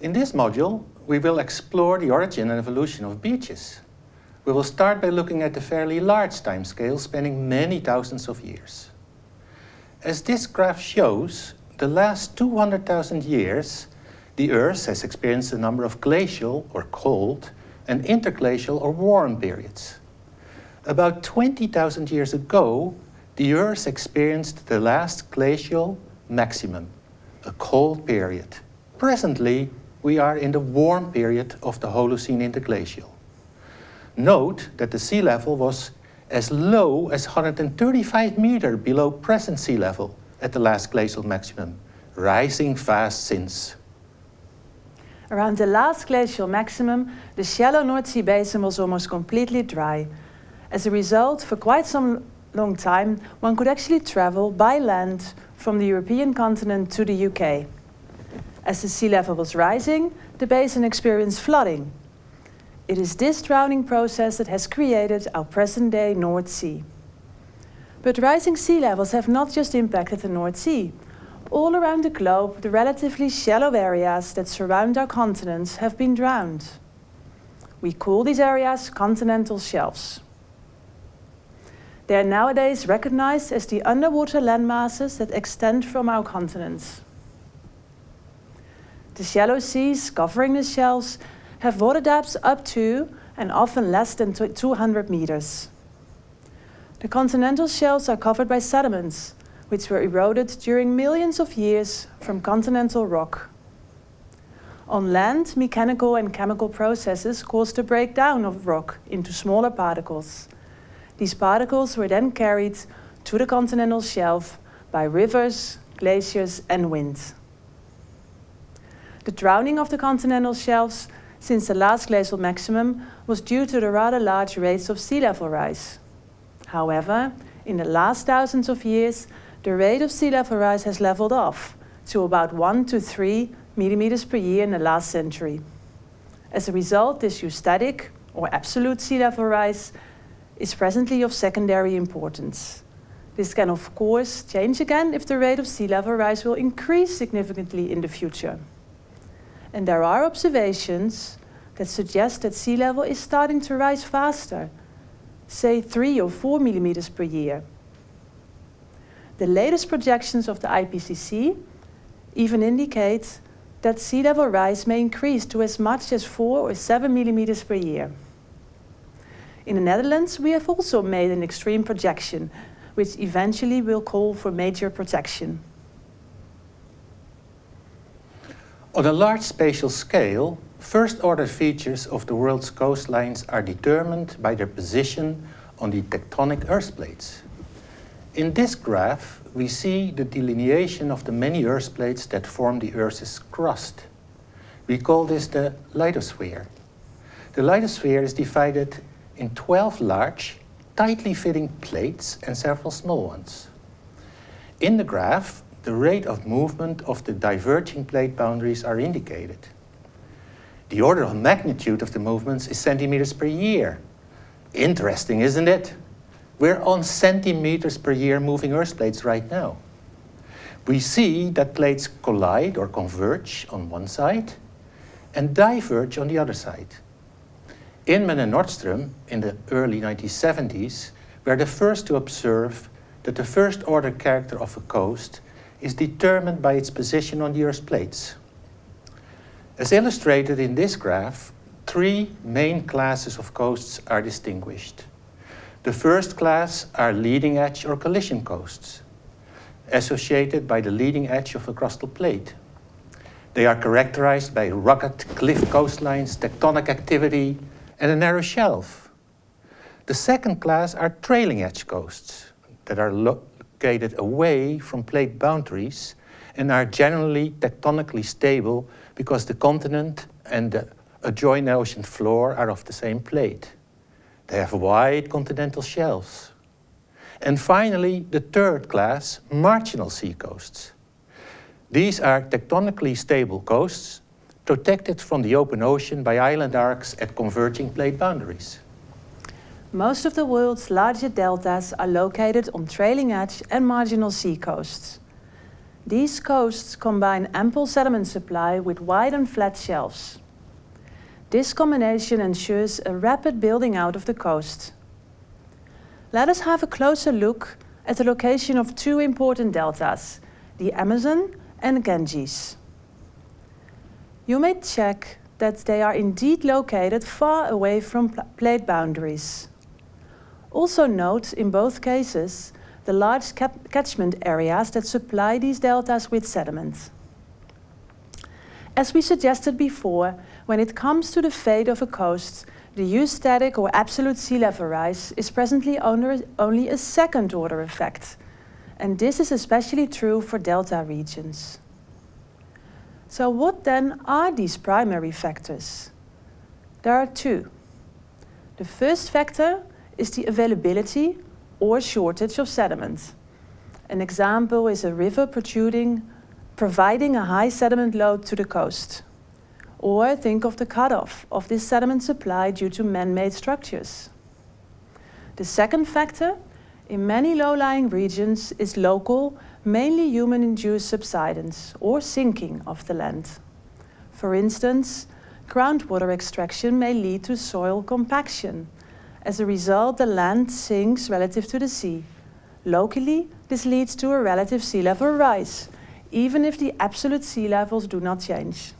In this module, we will explore the origin and evolution of beaches. We will start by looking at a fairly large timescale spanning many thousands of years. As this graph shows, the last 200,000 years, the Earth has experienced a number of glacial or cold and interglacial or warm periods. About 20,000 years ago, the Earth experienced the last glacial maximum, a cold period. Presently, we are in the warm period of the Holocene interglacial. Note that the sea level was as low as 135 meter below present sea level at the last glacial maximum, rising fast since. Around the last glacial maximum, the shallow North Sea basin was almost completely dry. As a result, for quite some long time, one could actually travel by land from the European continent to the UK. As the sea level was rising, the basin experienced flooding. It is this drowning process that has created our present-day North Sea. But rising sea levels have not just impacted the North Sea. All around the globe, the relatively shallow areas that surround our continents have been drowned. We call these areas continental shelves. They are nowadays recognized as the underwater landmasses that extend from our continents. The shallow seas covering the shelves have water depths up to and often less than 200 meters. The continental shelves are covered by sediments, which were eroded during millions of years from continental rock. On land, mechanical and chemical processes caused the breakdown of rock into smaller particles. These particles were then carried to the continental shelf by rivers, glaciers and wind. The drowning of the continental shelves since the last glacial maximum was due to the rather large rates of sea level rise. However, in the last thousands of years, the rate of sea level rise has leveled off to about 1 to 3 millimeters per year in the last century. As a result, this eustatic, or absolute sea level rise, is presently of secondary importance. This can of course change again if the rate of sea level rise will increase significantly in the future. And there are observations that suggest that sea level is starting to rise faster, say three or four millimeters per year. The latest projections of the IPCC even indicate that sea level rise may increase to as much as four or seven millimeters per year. In the Netherlands, we have also made an extreme projection, which eventually will call for major protection. On a large spatial scale, first-order features of the world's coastlines are determined by their position on the tectonic earth plates. In this graph, we see the delineation of the many earth plates that form the Earth's crust. We call this the lithosphere. The lithosphere is divided in 12 large, tightly fitting plates and several small ones. In the graph, the rate of movement of the diverging plate boundaries are indicated. The order of magnitude of the movements is centimeters per year. Interesting, isn't it? We're on centimeters per year moving Earth plates right now. We see that plates collide or converge on one side and diverge on the other side. Inman and Nordström in the early 1970s were the first to observe that the first order character of a coast is determined by its position on the Earth's plates. As illustrated in this graph, three main classes of coasts are distinguished. The first class are leading edge or collision coasts, associated by the leading edge of a crustal plate. They are characterized by rugged cliff coastlines, tectonic activity, and a narrow shelf. The second class are trailing edge coasts that are away from plate boundaries and are generally tectonically stable because the continent and the adjoining ocean floor are of the same plate. They have wide continental shelves. And finally, the third class, marginal sea coasts. These are tectonically stable coasts protected from the open ocean by island arcs at converging plate boundaries. Most of the world's larger deltas are located on trailing edge and marginal sea coasts. These coasts combine ample sediment supply with wide and flat shelves. This combination ensures a rapid building out of the coast. Let us have a closer look at the location of two important deltas, the Amazon and Ganges. You may check that they are indeed located far away from plate boundaries. Also note in both cases the large catchment areas that supply these deltas with sediment. As we suggested before, when it comes to the fate of a coast, the eustatic or absolute sea level rise is presently only a second order effect, and this is especially true for delta regions. So what then are these primary factors? There are two. The first factor is the availability or shortage of sediment. An example is a river protruding, providing a high sediment load to the coast. Or think of the cutoff of this sediment supply due to man-made structures. The second factor in many low-lying regions is local, mainly human-induced subsidence or sinking of the land. For instance, groundwater extraction may lead to soil compaction. As a result, the land sinks relative to the sea. Locally, this leads to a relative sea level rise, even if the absolute sea levels do not change.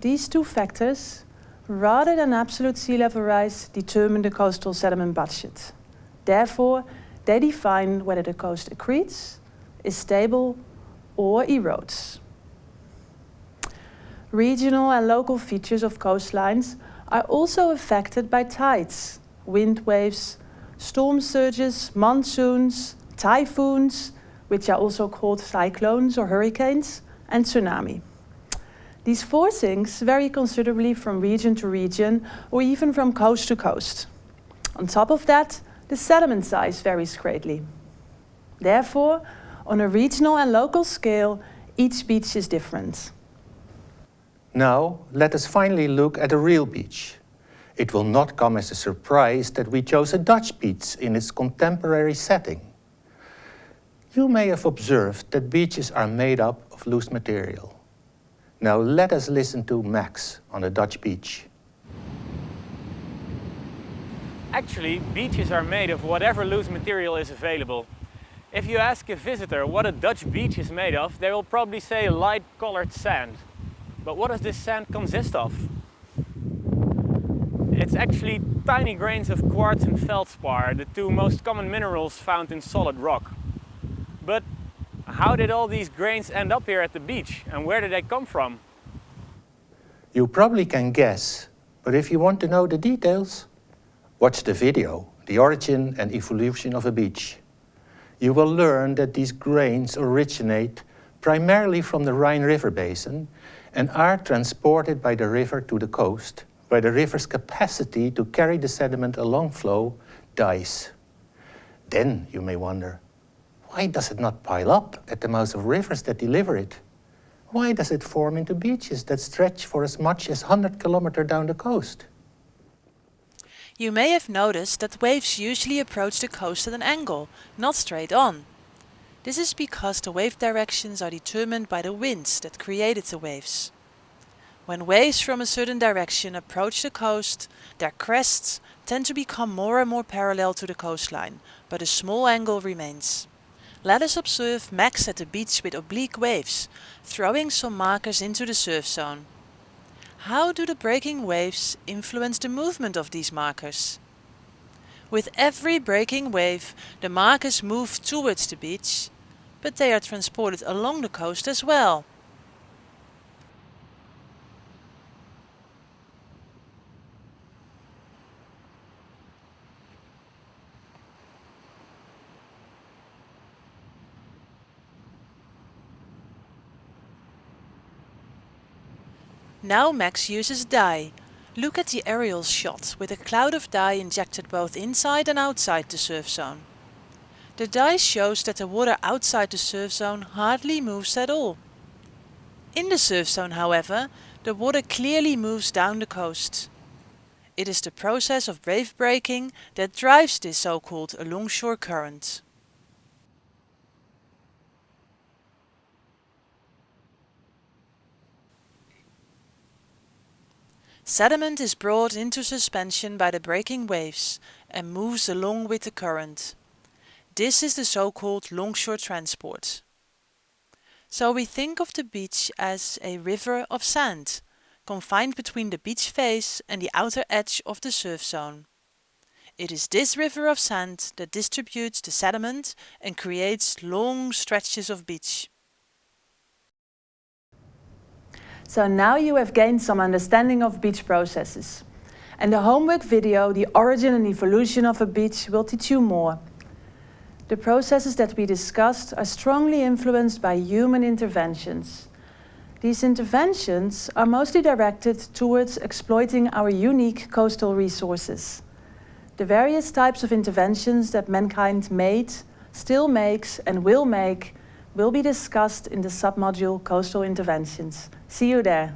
These two factors, rather than absolute sea level rise, determine the coastal sediment budget. Therefore, they define whether the coast accretes, is stable, or erodes. Regional and local features of coastlines are also affected by tides, wind waves, storm surges, monsoons, typhoons, which are also called cyclones or hurricanes, and tsunami. These four things vary considerably from region to region or even from coast to coast. On top of that, the sediment size varies greatly. Therefore, on a regional and local scale, each beach is different. Now, let us finally look at a real beach. It will not come as a surprise that we chose a Dutch beach in its contemporary setting. You may have observed that beaches are made up of loose material. Now let us listen to Max on a Dutch beach. Actually, beaches are made of whatever loose material is available. If you ask a visitor what a Dutch beach is made of, they will probably say light colored sand. But what does this sand consist of? It's actually tiny grains of quartz and feldspar, the two most common minerals found in solid rock. But how did all these grains end up here at the beach and where did they come from? You probably can guess, but if you want to know the details, watch the video, The Origin and Evolution of a Beach. You will learn that these grains originate primarily from the Rhine River basin and are transported by the river to the coast, where the river's capacity to carry the sediment along flow dies. Then you may wonder, why does it not pile up at the mouths of rivers that deliver it? Why does it form into beaches that stretch for as much as 100 kilometers down the coast? You may have noticed that waves usually approach the coast at an angle, not straight on. This is because the wave directions are determined by the winds that created the waves. When waves from a certain direction approach the coast, their crests tend to become more and more parallel to the coastline, but a small angle remains. Let us observe Max at the beach with oblique waves, throwing some markers into the surf zone. How do the breaking waves influence the movement of these markers? With every breaking wave, the markers move towards the beach, but they are transported along the coast as well. Now Max uses dye. Look at the aerial shot with a cloud of dye injected both inside and outside the surf zone. The dye shows that the water outside the surf zone hardly moves at all. In the surf zone, however, the water clearly moves down the coast. It is the process of wave breaking that drives this so-called alongshore current. Sediment is brought into suspension by the breaking waves and moves along with the current. This is the so-called longshore transport. So we think of the beach as a river of sand, confined between the beach face and the outer edge of the surf zone. It is this river of sand that distributes the sediment and creates long stretches of beach. So now you have gained some understanding of beach processes. And the homework video, The Origin and Evolution of a Beach, will teach you more. The processes that we discussed are strongly influenced by human interventions. These interventions are mostly directed towards exploiting our unique coastal resources. The various types of interventions that mankind made, still makes and will make will be discussed in the submodule Coastal Interventions. See you there.